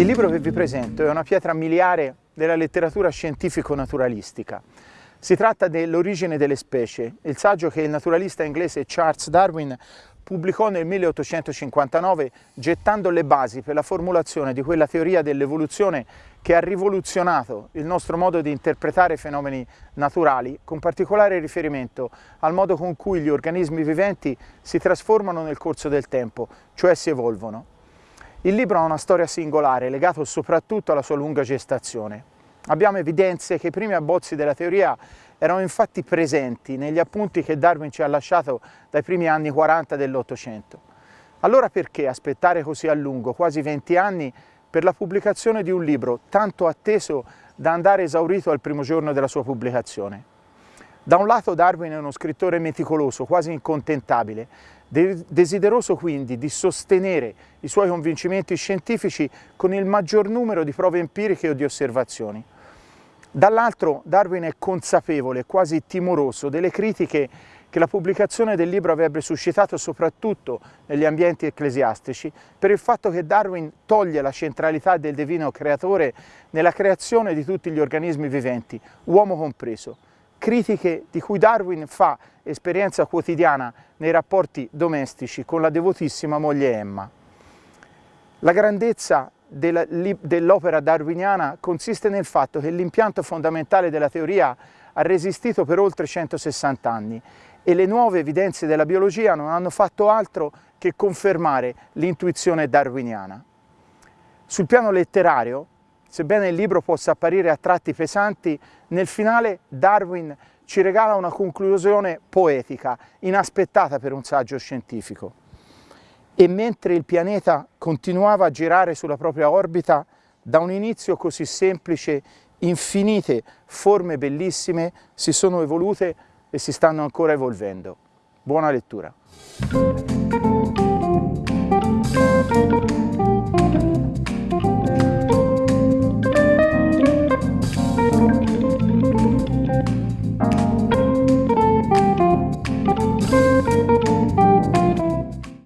Il libro che vi presento è una pietra miliare della letteratura scientifico-naturalistica. Si tratta dell'origine delle specie, il saggio che il naturalista inglese Charles Darwin pubblicò nel 1859 gettando le basi per la formulazione di quella teoria dell'evoluzione che ha rivoluzionato il nostro modo di interpretare fenomeni naturali, con particolare riferimento al modo con cui gli organismi viventi si trasformano nel corso del tempo, cioè si evolvono. Il libro ha una storia singolare, legato soprattutto alla sua lunga gestazione. Abbiamo evidenze che i primi abbozzi della teoria erano infatti presenti negli appunti che Darwin ci ha lasciato dai primi anni 40 dell'Ottocento. Allora perché aspettare così a lungo, quasi 20 anni, per la pubblicazione di un libro tanto atteso da andare esaurito al primo giorno della sua pubblicazione? Da un lato Darwin è uno scrittore meticoloso, quasi incontentabile, desideroso quindi di sostenere i suoi convincimenti scientifici con il maggior numero di prove empiriche o di osservazioni. Dall'altro Darwin è consapevole, quasi timoroso, delle critiche che la pubblicazione del libro avrebbe suscitato soprattutto negli ambienti ecclesiastici per il fatto che Darwin toglie la centralità del divino creatore nella creazione di tutti gli organismi viventi, uomo compreso critiche di cui Darwin fa esperienza quotidiana nei rapporti domestici con la devotissima moglie Emma. La grandezza dell'opera darwiniana consiste nel fatto che l'impianto fondamentale della teoria ha resistito per oltre 160 anni e le nuove evidenze della biologia non hanno fatto altro che confermare l'intuizione darwiniana. Sul piano letterario, Sebbene il libro possa apparire a tratti pesanti, nel finale Darwin ci regala una conclusione poetica, inaspettata per un saggio scientifico. E mentre il pianeta continuava a girare sulla propria orbita, da un inizio così semplice, infinite forme bellissime si sono evolute e si stanno ancora evolvendo. Buona lettura!